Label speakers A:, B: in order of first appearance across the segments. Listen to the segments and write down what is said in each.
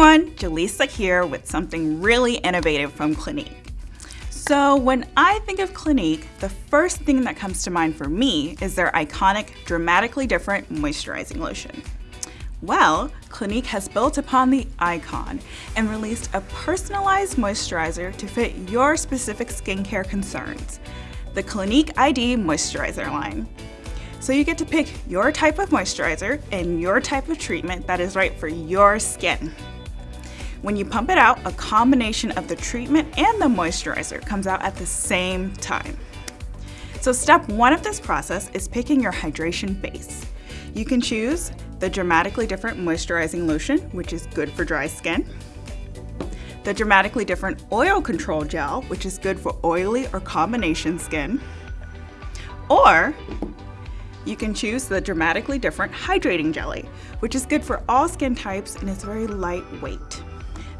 A: everyone, Jaleesa here with something really innovative from Clinique. So when I think of Clinique, the first thing that comes to mind for me is their iconic, dramatically different moisturizing lotion. Well, Clinique has built upon the icon and released a personalized moisturizer to fit your specific skincare concerns, the Clinique ID Moisturizer line. So you get to pick your type of moisturizer and your type of treatment that is right for your skin. When you pump it out, a combination of the treatment and the moisturizer comes out at the same time. So step one of this process is picking your hydration base. You can choose the Dramatically Different Moisturizing Lotion, which is good for dry skin, the Dramatically Different Oil Control Gel, which is good for oily or combination skin, or you can choose the Dramatically Different Hydrating Jelly, which is good for all skin types and is very lightweight.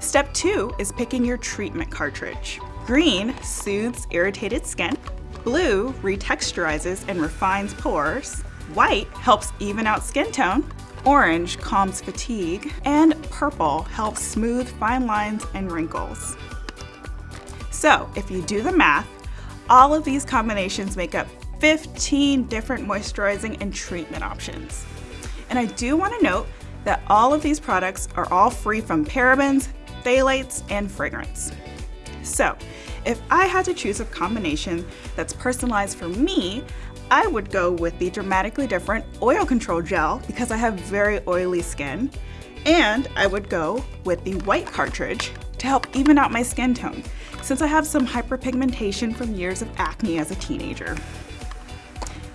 A: Step two is picking your treatment cartridge. Green soothes irritated skin, blue retexturizes and refines pores, white helps even out skin tone, orange calms fatigue, and purple helps smooth fine lines and wrinkles. So if you do the math, all of these combinations make up 15 different moisturizing and treatment options. And I do want to note that all of these products are all free from parabens, phthalates, and fragrance. So, if I had to choose a combination that's personalized for me, I would go with the dramatically different oil control gel because I have very oily skin. And I would go with the white cartridge to help even out my skin tone since I have some hyperpigmentation from years of acne as a teenager.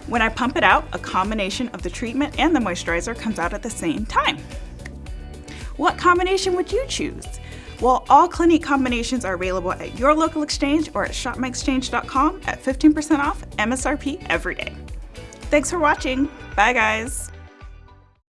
A: When I pump it out, a combination of the treatment and the moisturizer comes out at the same time. What combination would you choose? Well, all Clinique combinations are available at your local exchange or at shopmyexchange.com at 15% off MSRP every day. Thanks for watching. Bye guys.